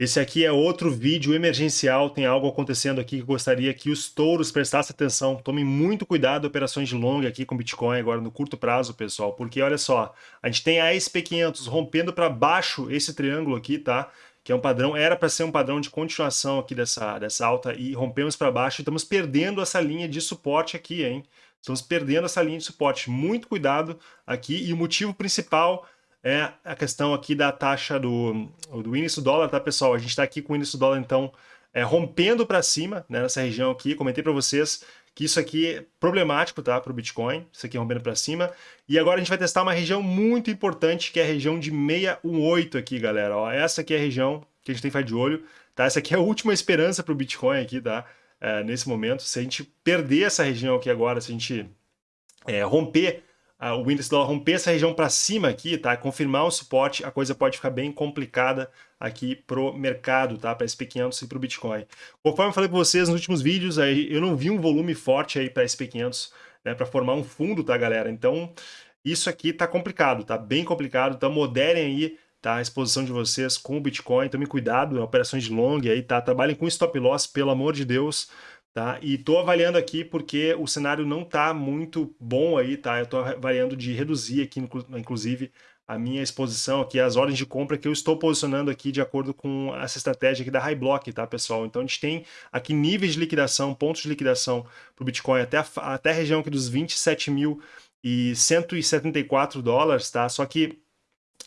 Esse aqui é outro vídeo emergencial, tem algo acontecendo aqui que gostaria que os touros prestassem atenção. Tomem muito cuidado operações de longa aqui com Bitcoin agora no curto prazo, pessoal, porque olha só, a gente tem a SP500 rompendo para baixo esse triângulo aqui, tá? Que é um padrão, era para ser um padrão de continuação aqui dessa, dessa alta e rompemos para baixo e estamos perdendo essa linha de suporte aqui, hein? Estamos perdendo essa linha de suporte. Muito cuidado aqui e o motivo principal é a questão aqui da taxa do, do índice do dólar, tá, pessoal? A gente está aqui com o índice do dólar, então, é, rompendo para cima, né, nessa região aqui. Comentei para vocês que isso aqui é problemático, tá, para o Bitcoin, isso aqui rompendo para cima. E agora a gente vai testar uma região muito importante, que é a região de 618 aqui, galera. Ó, essa aqui é a região que a gente tem que ficar de olho, tá? Essa aqui é a última esperança para o Bitcoin aqui, tá? É, nesse momento. Se a gente perder essa região aqui agora, se a gente é, romper o índice dólar romper essa região para cima aqui, tá? Confirmar o suporte, a coisa pode ficar bem complicada aqui pro mercado, tá? Para SP500 e para o Bitcoin. Conforme eu falei para vocês nos últimos vídeos, aí eu não vi um volume forte aí para SP500, né? Para formar um fundo, tá, galera? Então, isso aqui tá complicado, tá? Bem complicado. Então, moderem aí tá? A exposição de vocês com o Bitcoin, tomem cuidado, operações de long aí, tá? Trabalhem com stop loss, pelo amor de Deus, Tá? E estou avaliando aqui porque o cenário não está muito bom aí, tá? Eu estou avaliando de reduzir aqui, inclusive, a minha exposição aqui, as ordens de compra que eu estou posicionando aqui de acordo com essa estratégia aqui da High Block, tá, pessoal? Então a gente tem aqui níveis de liquidação, pontos de liquidação para o Bitcoin até a, até a região aqui dos 27.174 dólares, tá? Só que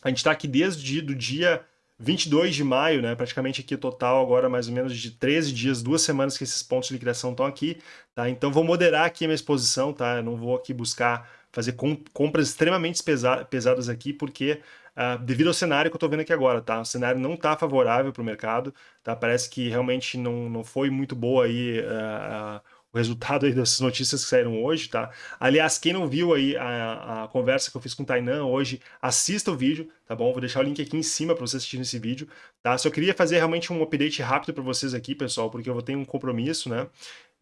a gente está aqui desde o dia 22 de maio, né, praticamente aqui total agora mais ou menos de 13 dias, duas semanas que esses pontos de liquidação estão aqui, tá? Então vou moderar aqui a minha exposição, tá? Eu não vou aqui buscar fazer compras extremamente pesa pesadas aqui, porque uh, devido ao cenário que eu estou vendo aqui agora, tá? O cenário não está favorável para o mercado, tá? Parece que realmente não, não foi muito boa aí uh, uh, o resultado aí dessas notícias que saíram hoje, tá? Aliás, quem não viu aí a, a conversa que eu fiz com o Tainan hoje, assista o vídeo, tá bom? Vou deixar o link aqui em cima para vocês assistirem esse vídeo, tá? Só queria fazer realmente um update rápido para vocês aqui, pessoal, porque eu vou ter um compromisso, né?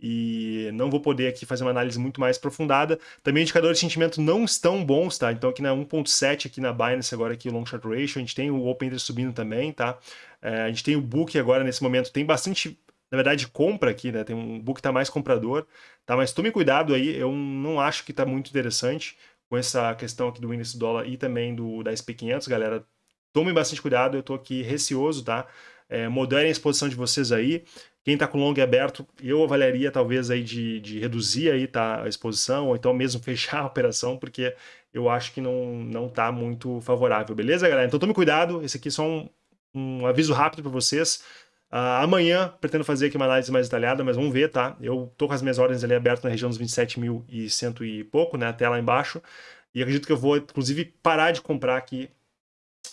E não vou poder aqui fazer uma análise muito mais aprofundada. Também indicadores de sentimento não estão bons, tá? Então aqui na 1.7, aqui na Binance, agora aqui o Long Short Ratio, a gente tem o Open Interest subindo também, tá? É, a gente tem o Book agora nesse momento, tem bastante na verdade, compra aqui, né? Tem um book que tá mais comprador, tá? Mas tome cuidado aí, eu não acho que tá muito interessante com essa questão aqui do índice do dólar e também do da SP500, galera. Tome bastante cuidado, eu tô aqui receoso, tá? É, moderem a exposição de vocês aí. Quem tá com long aberto, eu avaliaria talvez aí de, de reduzir aí, tá? A exposição, ou então mesmo fechar a operação, porque eu acho que não, não tá muito favorável, beleza, galera? Então tome cuidado, esse aqui é só um, um aviso rápido para vocês. Uh, amanhã pretendo fazer aqui uma análise mais detalhada, mas vamos ver, tá? Eu tô com as minhas ordens ali abertas na região dos 27.100 e pouco, né? Até lá embaixo. E acredito que eu vou, inclusive, parar de comprar aqui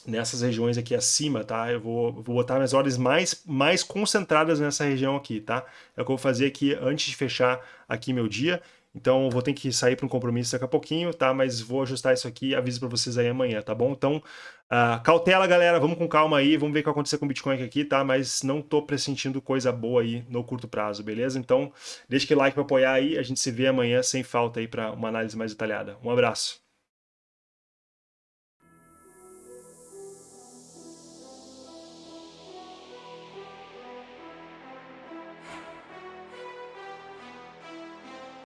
nessas regiões aqui acima, tá? Eu vou, vou botar minhas ordens mais, mais concentradas nessa região aqui, tá? É o que eu vou fazer aqui antes de fechar aqui meu dia. Então vou ter que sair para um compromisso daqui a pouquinho, tá? Mas vou ajustar isso aqui e aviso para vocês aí amanhã, tá bom? Então, uh, cautela, galera, vamos com calma aí, vamos ver o que vai acontecer com o Bitcoin aqui, tá? Mas não tô pressentindo coisa boa aí no curto prazo, beleza? Então, deixa aquele like para apoiar aí, a gente se vê amanhã sem falta aí para uma análise mais detalhada. Um abraço.